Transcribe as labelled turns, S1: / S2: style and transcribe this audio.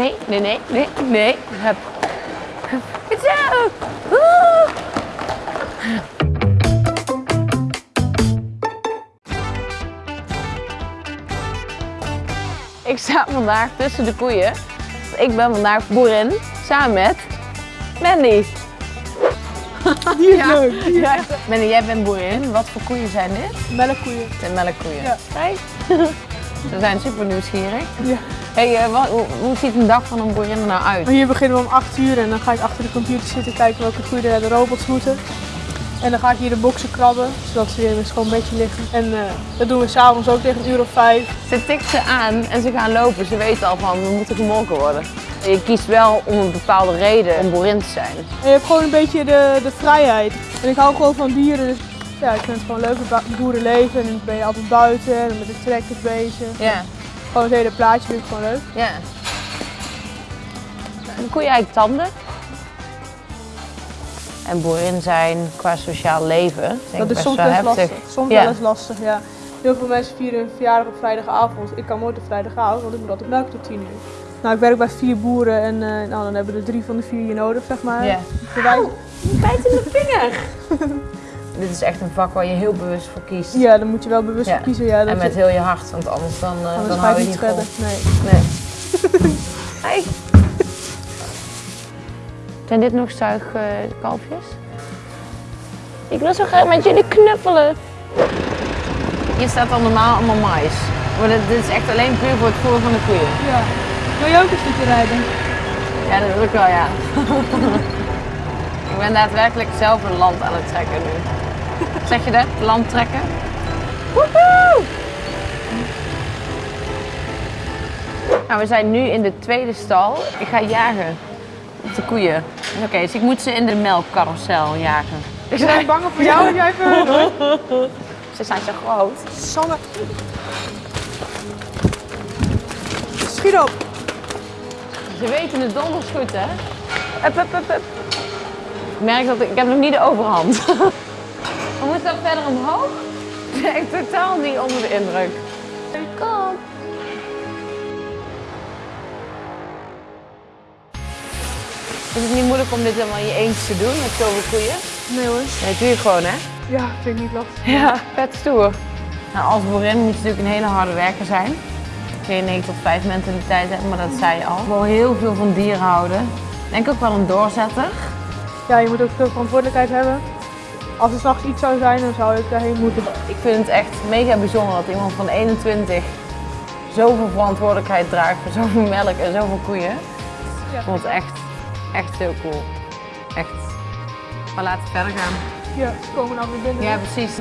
S1: Nee, nee, nee, nee, nee. Hup. Hup. Goed zo. Woe. Ik sta vandaag tussen de koeien. Ik ben vandaag boerin samen met Mandy.
S2: Die is leuk.
S1: Ja. Mandy, jij bent boerin. Wat voor koeien zijn dit?
S2: Melkkoeien.
S1: De melkkoeien.
S2: Ja.
S1: Kijk. Ze zijn super nieuwsgierig.
S2: Ja.
S1: Hey, eh, wat, hoe, hoe ziet een dag van een boerin er nou uit?
S2: Hier beginnen we om 8 uur en dan ga ik achter de computer zitten kijken welke er de robots moeten. En dan ga ik hier de boxen krabben, zodat ze weer in een schoon bedje liggen. En eh, dat doen we s'avonds ook tegen een uur of vijf.
S1: Ze tikt ze aan en ze gaan lopen. Ze weten al van, we moeten gemolken worden. Je kiest wel om een bepaalde reden om boerin te zijn.
S2: En je hebt gewoon een beetje de, de vrijheid. En ik hou gewoon van dieren, dus ja, ik vind het gewoon leuk met boerenleven. En dan ben je altijd buiten en met de trekkers bezig.
S1: Ja,
S2: Gewoon het hele plaatje vind ik gewoon leuk.
S1: ja. Een koeien eigenlijk tanden. En boerin zijn qua sociaal leven.
S2: Dat is soms
S1: wel heftig.
S2: lastig. Soms
S1: Ja.
S2: wel eens lastig, ja. Heel veel mensen vieren hun verjaardag op vrijdagavond. Ik kan nooit op vrijdagavond, want ik moet altijd melken tot 10 uur. Nou, ik werk bij vier boeren en eh, nou, dan hebben we er drie van de vier je nodig, zeg maar.
S1: Ja.
S2: Wij-
S1: Bijt in de vinger. Dit is echt een vak waar je heel bewust voor kiest.
S2: Ja, dan moet je wel bewust
S1: Ja.
S2: voor kiezen. Ja, dat
S1: En met
S2: je,
S1: heel je hart, want anders dan, eh,
S2: anders
S1: dan
S2: ga je
S1: hou je
S2: het
S1: niet
S2: redden. Nee.
S1: Nee. Hey. Zijn dit nog zuigkalfjes? Ik wil zo graag met jullie knuffelen. Hier staat dan normaal allemaal mais. Maar dit, dit is echt alleen puur voor het voer van de koeien.
S2: Ja. Wil je ook een stukje rijden?
S1: Ja, dat wil ik wel, ja. ik ben daadwerkelijk zelf een land aan het trekken nu. Zeg je dat? Land trekken? Woehoe! Nou, we zijn nu in de tweede stal. Ik ga jagen op de koeien. Oké, dus ik moet ze in de melkcarousel jagen.
S2: Ik ben bang voor jou en jij voor.
S1: Ze zijn zo groot.
S2: Sanne. Schiet op.
S1: Ze weten het donders goed, hè? Hup, hup, hup. Ik merk dat ik, ik heb nog niet de overhand. We moeten dan verder omhoog. Ik ben echt totaal niet onder de indruk. Kom. Is het niet moeilijk om dit helemaal in je eentje te doen met zoveel koeien?
S2: Nee hoor.
S1: Nee, doe je gewoon, hè?
S2: Ja, vind ik niet lastig.
S1: Ja, vet stoer. Nou, als boerin moet je natuurlijk een hele harde werker zijn. Geen 9 tot 5 mentaliteit hebben, maar dat zei je al. Wel heel veel van dieren houden. Ik denk ook wel een doorzetter.
S2: Ja, je moet ook veel verantwoordelijkheid hebben. Als er s'nachts iets zou zijn, dan zou ik daarheen moeten.
S1: Ik vind het echt mega bijzonder dat iemand van 21 zoveel verantwoordelijkheid draagt voor zoveel melk en zoveel koeien.
S2: Ja.
S1: Ik vond het echt, echt heel cool. Echt. Maar laten we verder gaan.
S2: Ja, ze komen nou weer binnen.
S1: Ja, precies.